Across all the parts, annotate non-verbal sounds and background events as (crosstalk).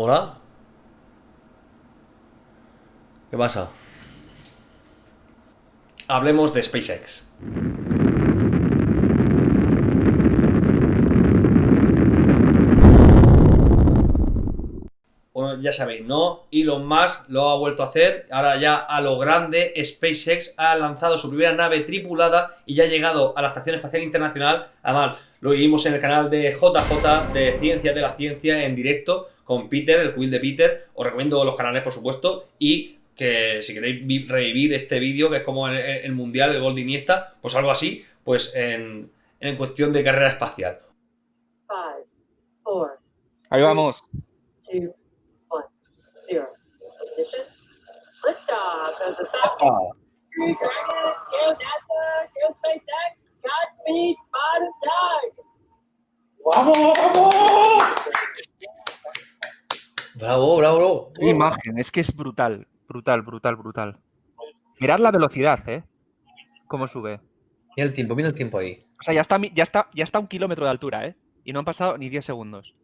¿Hola? ¿Qué pasa? Hablemos de SpaceX. Bueno, ya sabéis, ¿no? Elon Musk lo ha vuelto a hacer, ahora ya a lo grande, SpaceX ha lanzado su primera nave tripulada y ya ha llegado a la Estación Espacial Internacional. Además, lo vimos en el canal de JJ, de Ciencia de la Ciencia, en directo, con Peter, el quill de Peter. Os recomiendo los canales, por supuesto, y que si queréis revivir este vídeo, que es como el, Mundial, el gol de Iniesta, pues algo así, pues en, en cuestión de carrera espacial. Ahí vamos. Bravo, bravo, bravo. Qué imagen, es que es brutal, brutal, brutal, brutal. Mirad la velocidad, ¿eh? Cómo sube. Mira el tiempo, mira el tiempo ahí. O sea, ya está, ya está, ya está a un kilómetro de altura, ¿eh? Y no han pasado ni 10 segundos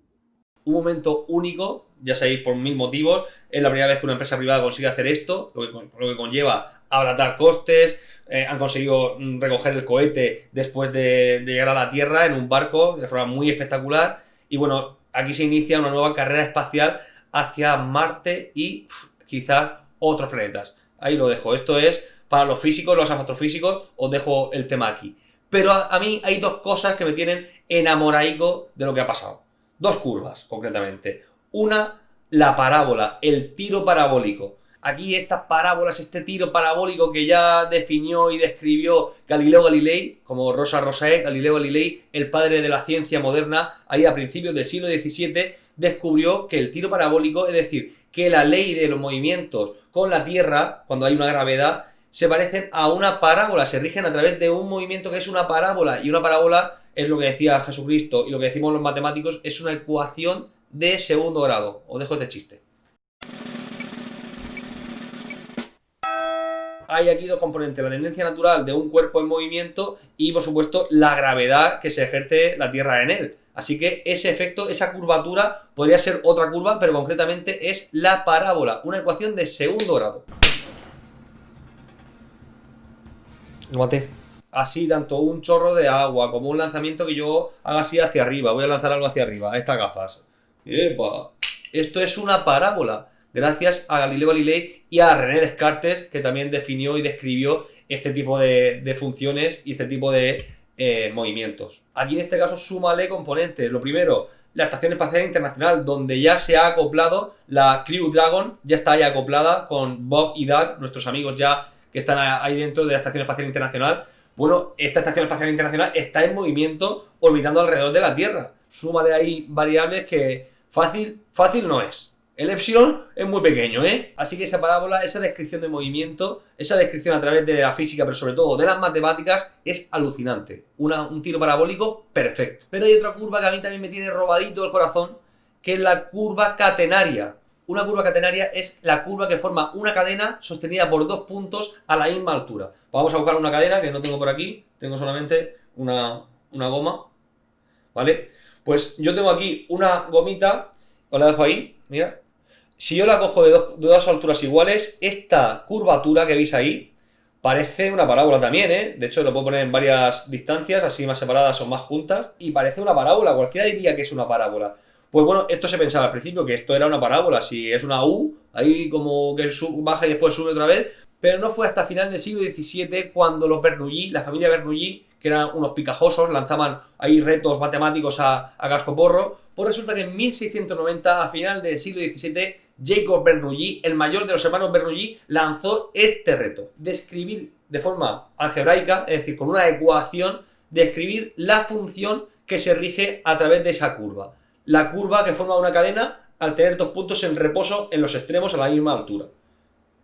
un momento único, ya sabéis, por mil motivos. Es la primera vez que una empresa privada consigue hacer esto, lo que, lo que conlleva abaratar costes. Eh, han conseguido mm, recoger el cohete después de, llegar a la Tierra en un barco de forma muy espectacular. Y bueno, aquí se inicia una nueva carrera espacial hacia Marte y quizás otros planetas. Ahí lo dejo. Esto es para los físicos, los astrofísicos, os dejo el tema aquí. Pero a, mí hay dos cosas que me tienen enamoraico de lo que ha pasado. Dos curvas, concretamente. Una, la parábola, el tiro parabólico. Aquí estas parábolas, este tiro parabólico que ya definió y describió Galileo Galilei, como Rosa Rosae, Galileo Galilei, el padre de la ciencia moderna, ahí a principios del siglo XVII, descubrió que el tiro parabólico, es decir, que la ley de los movimientos con la Tierra, cuando hay una gravedad, se parecen a una parábola, se rigen a través de un movimiento que es una parábola, y una parábola es lo que decía Jesucristo y lo que decimos los matemáticos, es una ecuación de segundo grado. Os dejo este chiste. Hay aquí dos componentes, la tendencia natural de un cuerpo en movimiento y, por supuesto, la gravedad que se ejerce la Tierra en él. Así que ese efecto, esa curvatura, podría ser otra curva, pero concretamente es la parábola, una ecuación de segundo grado. Lo maté así tanto un chorro de agua como un lanzamiento que yo haga así hacia arriba. Voy a lanzar algo hacia arriba, estas gafas. ¡Epa! Esto es una parábola. Gracias a Galileo Galilei y a René Descartes, que también definió y describió este tipo de, funciones y este tipo de eh, movimientos. Aquí en este caso súmale componentes. Lo primero, la Estación Espacial Internacional, donde ya se ha acoplado la Crew Dragon, ya está ahí acoplada con Bob y Doug, nuestros amigos ya que están ahí dentro de la Estación Espacial Internacional, bueno, esta Estación Espacial Internacional está en movimiento orbitando alrededor de la Tierra. Súmale ahí variables que fácil, fácil no es. El epsilon es muy pequeño, ¿eh? Así que esa parábola, esa descripción de movimiento, esa descripción a través de la física, pero sobre todo de las matemáticas, es alucinante. un tiro parabólico perfecto. Pero hay otra curva que a mí también me tiene robadito el corazón, que es la curva catenaria. Una curva catenaria es la curva que forma una cadena sostenida por dos puntos a la misma altura. Vamos a buscar una cadena que no tengo por aquí, tengo solamente una, goma, ¿vale? Pues yo tengo aquí una gomita, os la dejo ahí, mira. Si yo la cojo de dos, alturas iguales, esta curvatura que veis ahí parece una parábola también, ¿eh? De hecho, lo puedo poner en varias distancias, así más separadas o más juntas, y parece una parábola, cualquiera diría que es una parábola. Pues bueno, esto se pensaba al principio que esto era una parábola, si es una U, ahí como que baja y después sube otra vez, pero no fue hasta final del siglo XVII cuando los Bernoulli, la familia Bernoulli, que eran unos picajosos, lanzaban ahí retos matemáticos a, a cascoporro, pues resulta que en 1690, a final del siglo XVII, Jacob Bernoulli, el mayor de los hermanos Bernoulli, lanzó este reto, describir de forma algebraica, es decir, con una ecuación, describir la función que se rige a través de esa curva la curva que forma una cadena al tener dos puntos en reposo en los extremos a la misma altura.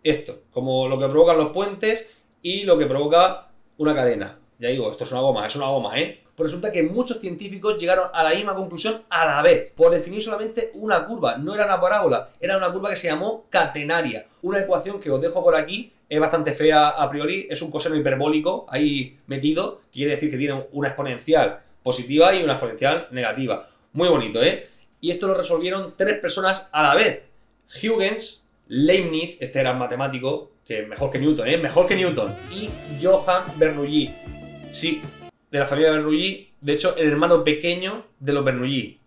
Esto, como lo que provocan los puentes y lo que provoca una cadena. Ya digo, esto es una goma, es una goma, ¿eh? Pues resulta que muchos científicos llegaron a la misma conclusión a la vez, por definir solamente una curva. No era una parábola, era una curva que se llamó catenaria. Una ecuación que os dejo por aquí, es bastante fea a priori, es un coseno hiperbólico ahí metido, quiere decir que tiene una exponencial positiva y una exponencial negativa. Muy bonito, ¿eh? Y esto lo resolvieron tres personas a la vez. Huygens, Leibniz, este era matemático, que mejor que Newton, ¿eh? Mejor que Newton. Y Johann Bernoulli. Sí, de la familia Bernoulli, de hecho, el hermano pequeño de los Bernoulli.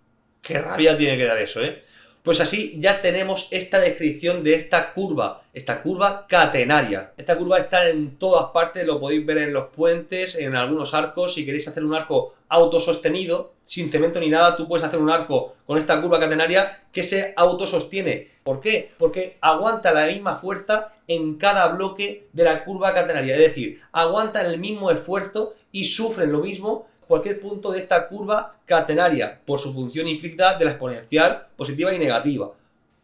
Qué rabia tiene que dar eso, ¿eh? Pues así ya tenemos esta descripción de esta curva, esta curva catenaria. Esta curva está en todas partes, lo podéis ver en los puentes, en algunos arcos. Si queréis hacer un arco autosostenido, sin cemento ni nada, tú puedes hacer un arco con esta curva catenaria que se autosostiene. ¿Por qué? Porque aguanta la misma fuerza en cada bloque de la curva catenaria. Es decir, aguantan el mismo esfuerzo y sufren lo mismo cualquier punto de esta curva catenaria por su función implícita de la exponencial positiva y negativa.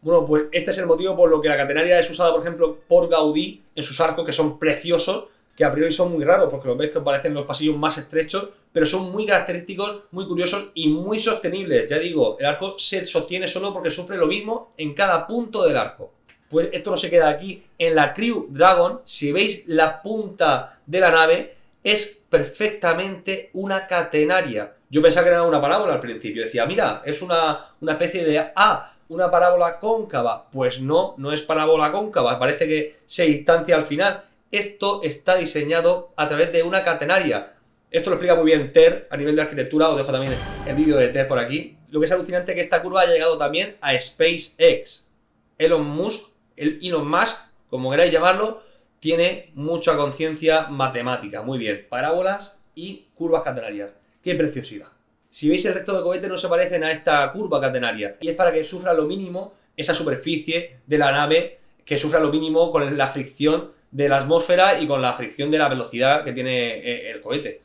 Bueno, pues este es el motivo por lo que la catenaria es usada, por ejemplo, por Gaudí en sus arcos que son preciosos, que a priori son muy raros porque los ves que parecen los pasillos más estrechos, pero son muy característicos, muy curiosos y muy sostenibles. Ya digo, el arco se sostiene solo porque sufre lo mismo en cada punto del arco. Pues esto no se queda aquí. En la Crew Dragon, si veis la punta de la nave, es perfectamente una catenaria. Yo pensaba que era una parábola al principio. Decía, mira, es una, una especie de A, una parábola cóncava. Pues no, no es parábola cóncava. Parece que se distancia al final. Esto está diseñado a través de una catenaria. Esto lo explica muy bien Ter a nivel de arquitectura. Os dejo también el vídeo de Ter por aquí. Lo que es alucinante es que esta curva ha llegado también a SpaceX. Elon Musk, el Elon Musk, como queráis llamarlo, tiene mucha conciencia matemática. Muy bien, parábolas y curvas catenarias. ¡Qué preciosidad! Si veis el resto de cohetes no se parecen a esta curva catenaria. Y es para que sufra lo mínimo esa superficie de la nave, que sufra lo mínimo con la fricción de la atmósfera y con la fricción de la velocidad que tiene eh, el cohete.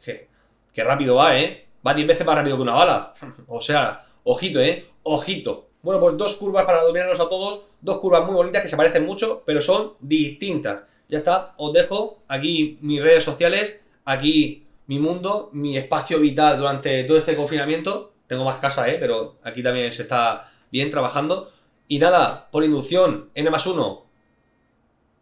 Que, rápido va, ¿eh? Va 10 veces más rápido que una bala. (laughs) o sea, ojito, ¿eh? Ojito. Bueno, pues dos curvas para dominarlos a todos. Dos curvas muy bonitas que se parecen mucho, pero son distintas. Ya está, os dejo aquí mis redes sociales, aquí mi mundo, mi espacio vital durante todo este confinamiento. Tengo más casa, ¿eh? pero aquí también se está bien trabajando. Y nada, por inducción, N más 1,